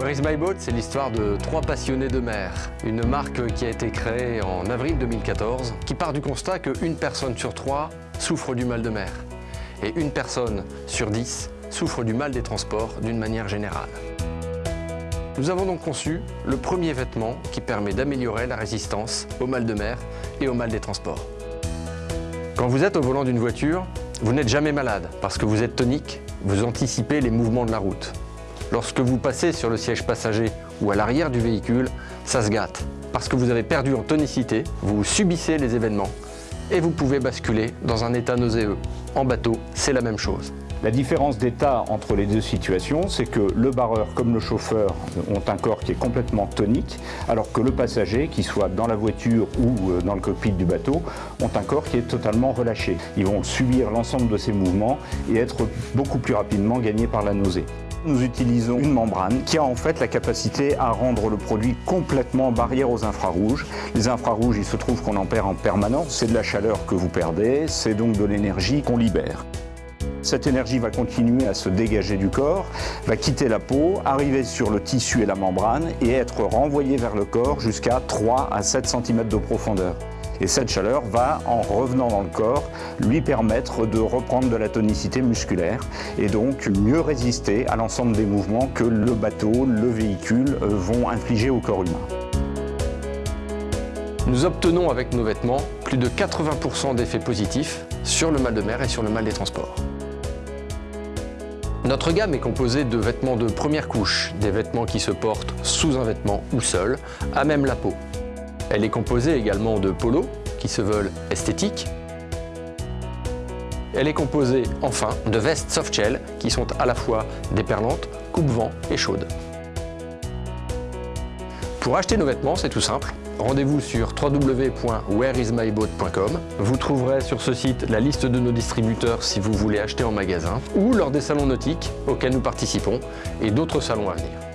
Where is my boat C'est l'histoire de trois passionnés de mer. Une marque qui a été créée en avril 2014, qui part du constat qu'une personne sur trois souffre du mal de mer. Et une personne sur dix souffre du mal des transports d'une manière générale. Nous avons donc conçu le premier vêtement qui permet d'améliorer la résistance au mal de mer et au mal des transports. Quand vous êtes au volant d'une voiture, vous n'êtes jamais malade parce que vous êtes tonique, vous anticipez les mouvements de la route. Lorsque vous passez sur le siège passager ou à l'arrière du véhicule, ça se gâte. Parce que vous avez perdu en tonicité, vous subissez les événements et vous pouvez basculer dans un état nauséeux. En bateau, c'est la même chose. La différence d'état entre les deux situations, c'est que le barreur comme le chauffeur ont un corps qui est complètement tonique, alors que le passager, qu'il soit dans la voiture ou euh, dans le cockpit du bateau, ont un corps qui est totalement relâché. Ils vont subir l'ensemble de ces mouvements et être beaucoup plus rapidement gagnés par la nausée. Nous utilisons une membrane qui a en fait la capacité à rendre le produit complètement barrière aux infrarouges. Les infrarouges, il se trouve qu'on en perd en permanence, c'est de la chaleur que vous perdez, c'est donc de l'énergie qu'on libère. Cette énergie va continuer à se dégager du corps, va quitter la peau, arriver sur le tissu et la membrane et être renvoyée vers le corps jusqu'à 3 à 7 cm de profondeur. Et cette chaleur va, en revenant dans le corps, lui permettre de reprendre de la tonicité musculaire et donc mieux résister à l'ensemble des mouvements que le bateau, le véhicule vont infliger au corps humain. Nous obtenons avec nos vêtements plus de 80% d'effets positifs sur le mal de mer et sur le mal des transports. Notre gamme est composée de vêtements de première couche, des vêtements qui se portent sous un vêtement ou seul, à même la peau. Elle est composée également de polos, qui se veulent esthétiques. Elle est composée, enfin, de vestes softshell, qui sont à la fois déperlantes, coupe-vent et chaudes. Pour acheter nos vêtements, c'est tout simple. Rendez-vous sur www.whereismyboat.com. Vous trouverez sur ce site la liste de nos distributeurs si vous voulez acheter en magasin ou lors des salons nautiques auxquels nous participons et d'autres salons à venir.